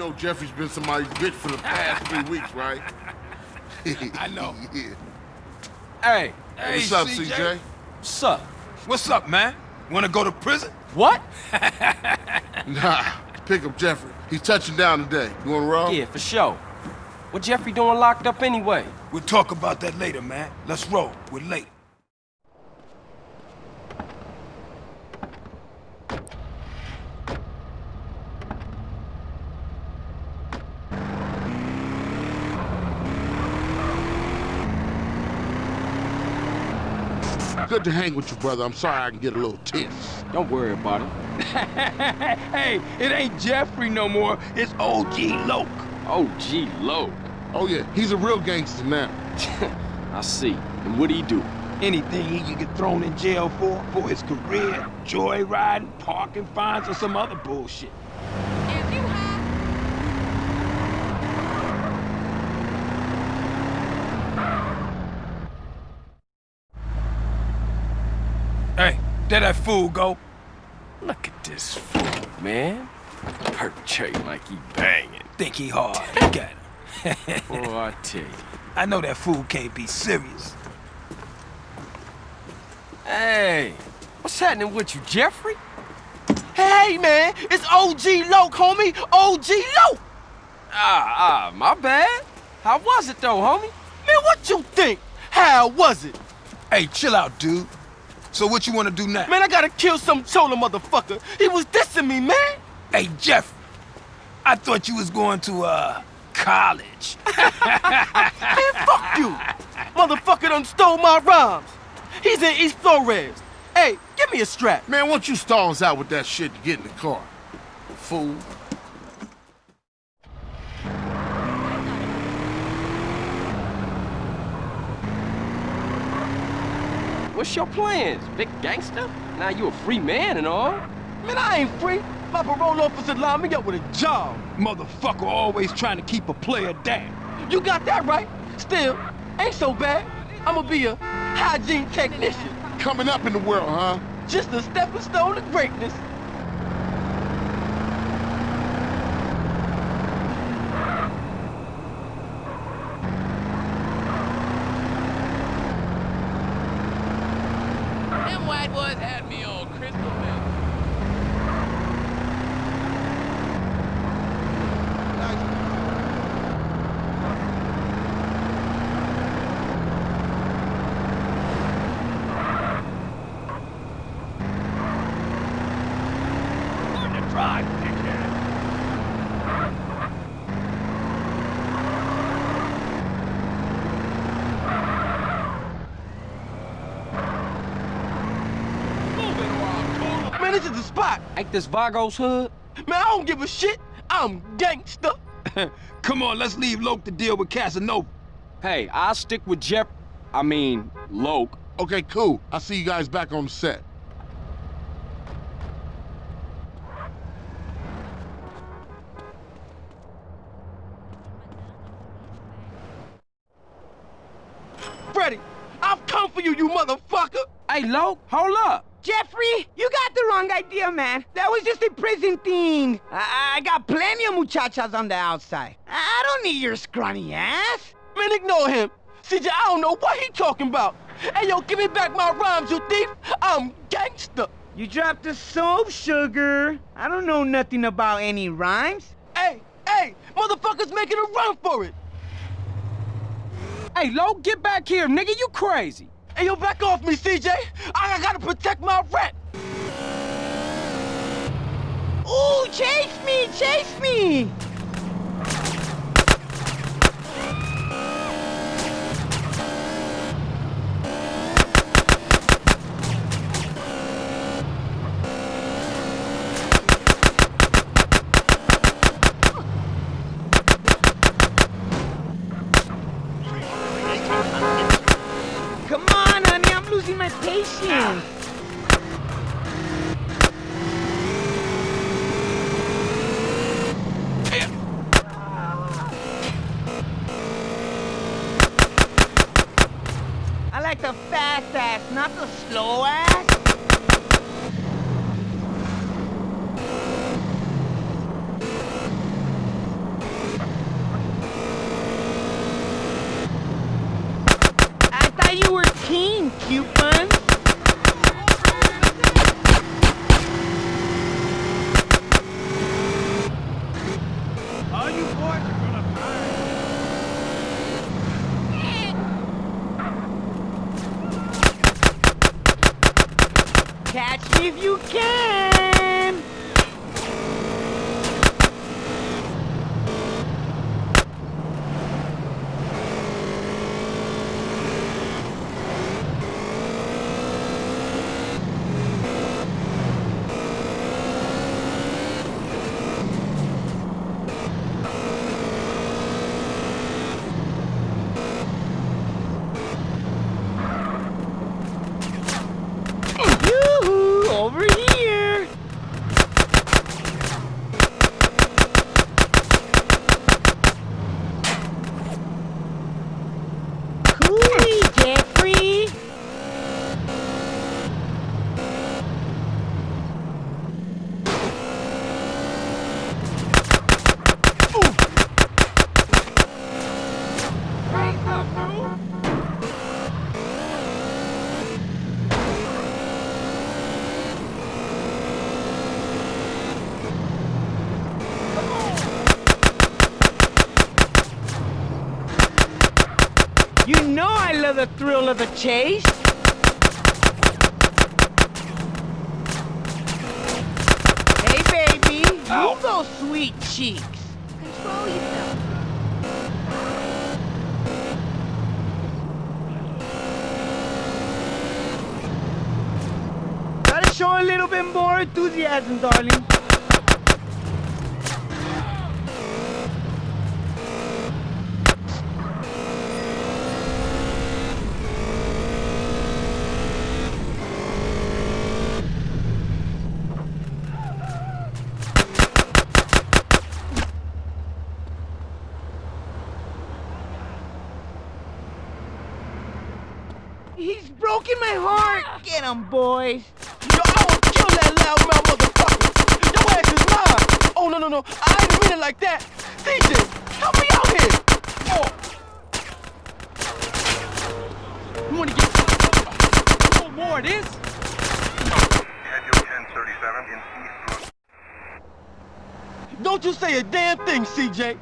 Yeah, know Jeffrey's been somebody's bitch for the past three weeks, right? I know. yeah. Hey, Hey, What's up, CJ? CJ? what's up? What's up, man? Wanna go to prison? What? Nah, pick up Jeffrey. He's touching down today. You wanna roll? Yeah, for sure. What Jeffrey doing locked up anyway? We'll talk about that later, man. Let's roll. We're late. Good to hang with you, brother. I'm sorry I can get a little tense. Don't worry about it. hey, it ain't Jeffrey no more. It's OG Loc. Oh, gee, low. Oh, yeah, he's a real gangster now. I see. And what'd he do? Anything he could get thrown in jail for, for his career, joyriding, parking fines, or some other bullshit. If you have Hey, there that fool go. Look at this fool, man. Perpetrating like he banging. Think he hard. Got him. Boy, I tell you. I know that fool can't be serious. Hey, what's happening with you, Jeffrey? Hey, man, it's OG Loc, homie. OG Loc. Ah, ah, my bad. How was it, though, homie? Man, what you think? How was it? Hey, chill out, dude. So what you wanna do now? Man, I gotta kill some chola motherfucker. He was dissing me, man. Hey, Jeff. I thought you was going to, uh, college. Man, fuck you. Motherfucker done stole my rhymes. He's in East Flores. Hey, give me a strap. Man, why don't you stall us out with that shit to get in the car? Fool. What's your plans, big gangster? Now you a free man and all. Man, I ain't free. My parole officer lined me up with a job. Motherfucker always trying to keep a player down. You got that right. Still, ain't so bad. I'ma be a hygiene technician. Coming up in the world, huh? Just a stepping stone to greatness. them white boys had me on crystal meth. Man, this is the spot. Ain't this Vago's hood? Man, I don't give a shit. I'm gangster. Come on, let's leave Loc to deal with Casanova. Hey, I'll stick with Jeff. I mean, Loc. Okay, cool. I'll see you guys back on the set. Freddy, I've come for you, you motherfucker. Hey, Loc, hold up. Jeffrey, you got the wrong idea, man. That was just a prison thing. I, I got plenty of muchachas on the outside. I don't need your scrawny ass. Man, ignore him. CJ, I don't know what he talking about. Hey, yo, give me back my rhymes, you thief. I'm gangster. You dropped the soap, sugar. I don't know nothing about any rhymes. Hey, hey, motherfuckers making a run for it. Hey, Loc, get back here, nigga. You crazy. Hey, yo, back off me, CJ. I, gotta protect my rep. Ooh, chase me, chase me. patient. I like the fast ass, not the slow ass. I thought you were keen, cute Catch me if you can! Yoo-hoo! Over here! Coolie, Jeffrey! You know I love the thrill of the chase. Hey, baby. Move those sweet cheeks. Control yourself. Gotta show a little bit more enthusiasm, darling. He's broken my heart. Get him, boys. Yo, I will kill that loudmouth motherfucker. Your ass is mine. Oh, no, no, no. I didn't mean it like that. DJ, help me out here. Oh. You wanna get a little more of this? Schedule 1037 in East Brook. Don't you say a damn thing, CJ.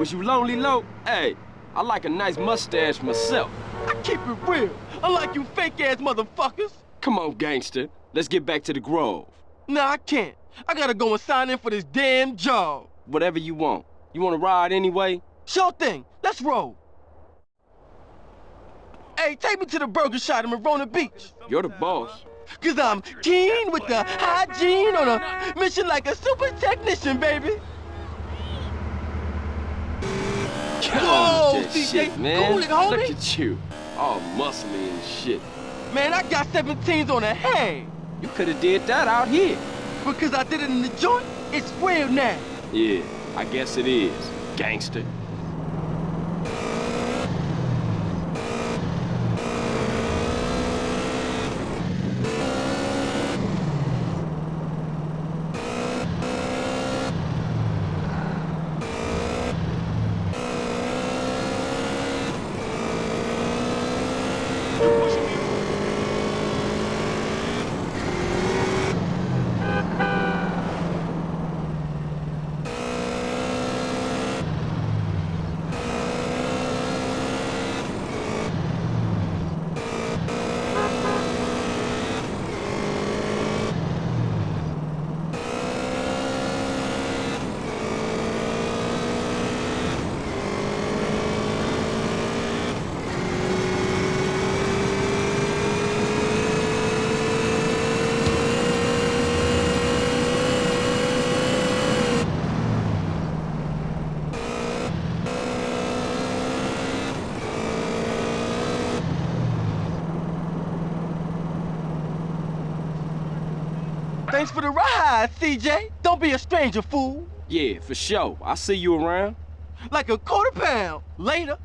Was you lonely, low? Hey, I like a nice mustache myself. I keep it real. Unlike you fake-ass motherfuckers. Come on, gangster. Let's get back to the Grove. Nah, I can't. I gotta go and sign in for this damn job. Whatever you want. You wanna ride anyway? Sure thing. Let's roll. Hey, take me to the burger shop in Marona Beach. You're the boss. Cause I'm keen with the hygiene on a mission like a super technician, baby. Whoa, CJ, shit, man. cool it, homie. Look at you. All muscly and shit. Man, I got 17s on the hang. You could have did that out here. Because I did it in the joint, it's real now. Yeah, I guess it is, gangster. Thanks for the ride, CJ. Don't be a stranger, fool. Yeah, for sure. I'll see you around. Like a quarter pound. Later.